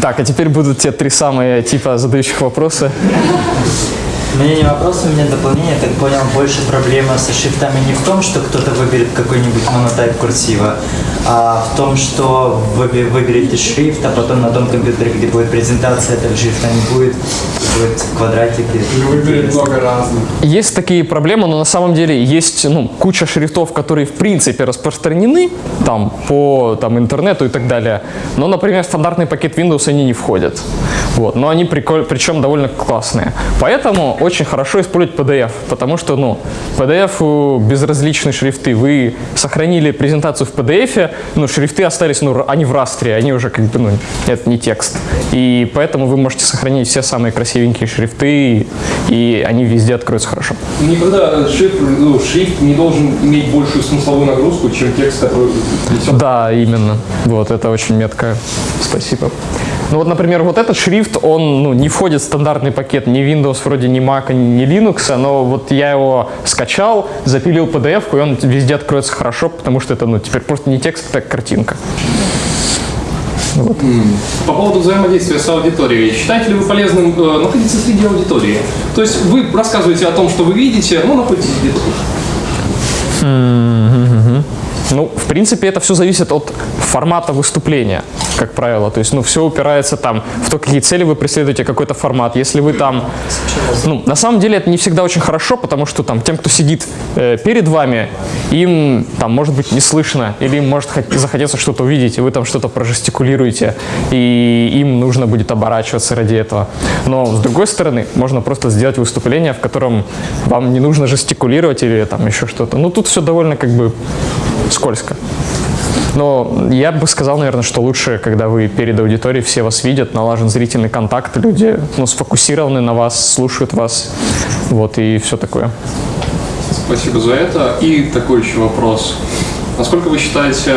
Так, а теперь будут те три самые типа задающих вопросы. У меня не вопрос, у меня дополнение. Я так понял, больше проблема со шрифтами не в том, что кто-то выберет какой-нибудь монотайп курсива, а в том, что вы выберете шрифт, а потом на том компьютере, где будет презентация этого шрифта, не будет, будет квадратик. Выберет много разных. Есть такие проблемы, но на самом деле есть ну, куча шрифтов, которые в принципе распространены там, по там, интернету и так далее. Но, например, в стандартный пакет Windows они не входят. Вот. Но они приколь... причем довольно классные. Поэтому очень хорошо использовать PDF, потому что ну, PDF безразличные шрифты. Вы сохранили презентацию в PDF, но шрифты остались, ну, они в растре, они уже как бы, ну, это не текст. И поэтому вы можете сохранить все самые красивенькие шрифты, и они везде откроются хорошо. Никогда шрифт, ну, шрифт не должен иметь большую смысловую нагрузку, чем текст, который несет. Да, именно. Вот, это очень метко. Спасибо. Ну вот, например, вот этот шрифт, он ну, не входит в стандартный пакет ни Windows, вроде ни Mac, ни Linux, но вот я его скачал, запилил PDF, и он везде откроется хорошо, потому что это ну, теперь просто не текст, это картинка. Вот. По поводу взаимодействия с аудиторией. Считаете ли вы полезным э, находиться среди аудитории? То есть вы рассказываете о том, что вы видите, но находитесь где-то тут. Ну, в принципе, это все зависит от формата выступления, как правило. То есть, ну, все упирается там в то, какие цели вы преследуете, какой-то формат. Если вы там... Ну, на самом деле это не всегда очень хорошо, потому что там тем, кто сидит э, перед вами, им там может быть не слышно, или им может захотеться что-то увидеть, и вы там что-то прожестикулируете, и им нужно будет оборачиваться ради этого. Но, с другой стороны, можно просто сделать выступление, в котором вам не нужно жестикулировать или там еще что-то. Ну, тут все довольно как бы скользко. Но я бы сказал, наверное, что лучше, когда вы перед аудиторией, все вас видят, налажен зрительный контакт, люди ну, сфокусированы на вас, слушают вас, вот, и все такое. Спасибо за это. И такой еще вопрос. Насколько вы считаете,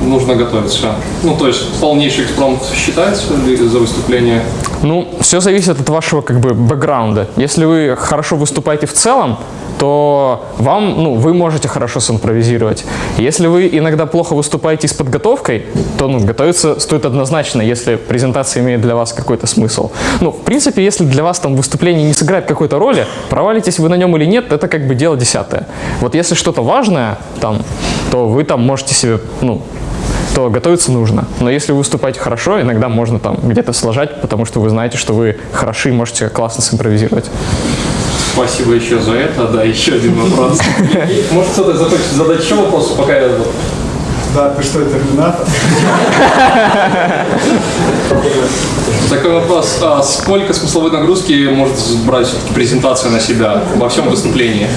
нужно готовиться? Ну, то есть полнейший экспромт считается ли за выступление? Ну, все зависит от вашего как бы бэкграунда. Если вы хорошо выступаете в целом, то вам, ну, вы можете хорошо симпровизировать. Если вы иногда плохо выступаете с подготовкой, то ну, готовиться стоит однозначно, если презентация имеет для вас какой-то смысл. Ну, в принципе, если для вас там выступление не сыграет какой-то роли, провалитесь вы на нем или нет, это как бы дело десятое. Вот если что-то важное, там, то вы там можете себе, ну, то готовиться нужно. Но если вы выступаете хорошо, иногда можно там где-то сложать, потому что вы знаете, что вы хороши и можете классно симпровизировать. Спасибо еще за это. Да, еще один вопрос. Может кто-то захочет задать еще вопрос, пока я... Да, ты что, терминатор? Такой вопрос. А сколько смысловой нагрузки может брать презентация на себя во всем выступлении?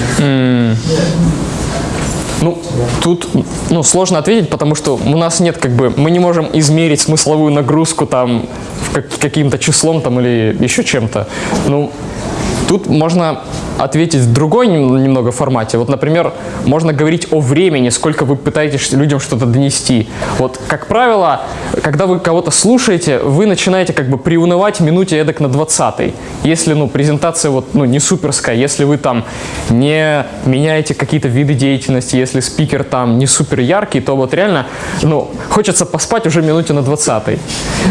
Ну, тут ну, сложно ответить, потому что у нас нет, как бы, мы не можем измерить смысловую нагрузку там как, каким-то числом там или еще чем-то. Ну, Тут можно ответить в другой немного формате. Вот, например, можно говорить о времени, сколько вы пытаетесь людям что-то донести. Вот, как правило, когда вы кого-то слушаете, вы начинаете как бы приунывать минуте эдак на 20 Если, ну, презентация вот, ну, не суперская, если вы там не меняете какие-то виды деятельности, если спикер там не супер яркий, то вот реально, ну, хочется поспать уже минуте на 20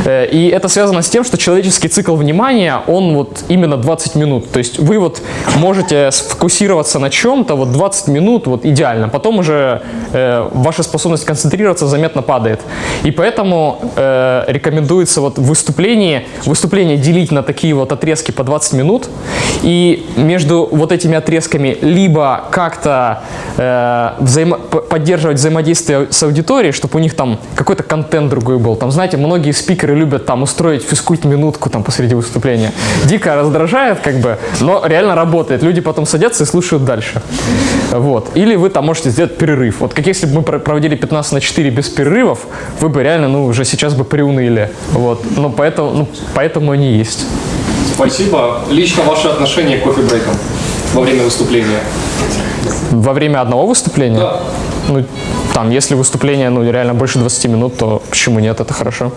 э, И это связано с тем, что человеческий цикл внимания, он вот именно 20 минут. То есть вы вот можете сфокусироваться на чем-то, вот 20 минут, вот идеально. Потом уже э, ваша способность концентрироваться заметно падает. И поэтому э, рекомендуется вот выступление, выступление делить на такие вот отрезки по 20 минут. И между вот этими отрезками либо как-то э, взаимо поддерживать взаимодействие с аудиторией, чтобы у них там какой-то контент другой был. Там, знаете, многие спикеры любят там устроить физкульт-минутку там посреди выступления. Дико раздражает, как бы, но реально работает. Люди потом садятся и слушают дальше. Вот. Или вы там можете сделать перерыв. Вот как если бы мы проводили 15 на 4 без перерывов, вы бы реально, ну, уже сейчас бы приуныли. Вот. Ну, поэтому, ну, поэтому они есть. Спасибо. Лично ваше отношение к кофе-брейкам во время выступления? Во время одного выступления? Да. Ну, там, если выступление, ну, реально больше 20 минут, то почему нет, это хорошо.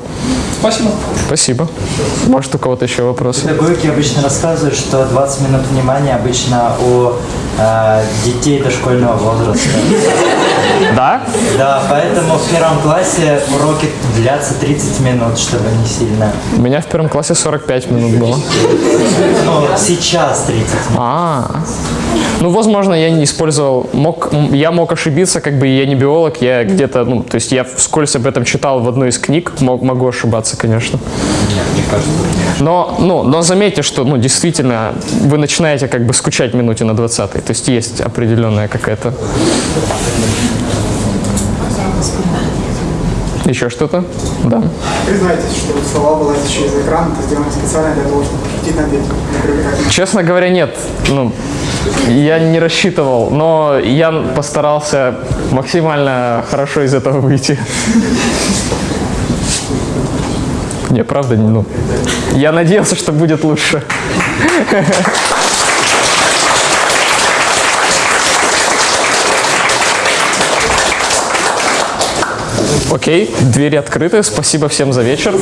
Спасибо. Спасибо. Может, у кого-то еще вопросы? Педагогики обычно рассказывают, что 20 минут внимания обычно у э, детей дошкольного возраста. Да? Да, поэтому в первом классе уроки длятся 30 минут, чтобы не сильно. У меня в первом классе 45 минут было. Ну, сейчас 30 минут. А, ну, возможно, я не использовал, мог, я мог ошибиться, как бы я не биолог, я где-то, ну, то есть я вскользь об этом читал в одной из книг, мог- могу ошибаться, конечно. Но, ну, но заметьте, что, ну, действительно, вы начинаете как бы скучать минуте на 20 то есть есть определенная какая-то... Еще что-то? Да. Признайтесь, что слова вылазящие из экрана, это сделано специально для того, чтобы пошутить над этим. Честно говоря, нет. Ну, я не рассчитывал, но я постарался максимально хорошо из этого выйти. Не, правда, не, ну. Я надеялся, что будет лучше. Окей, двери открыты. Спасибо всем за вечер.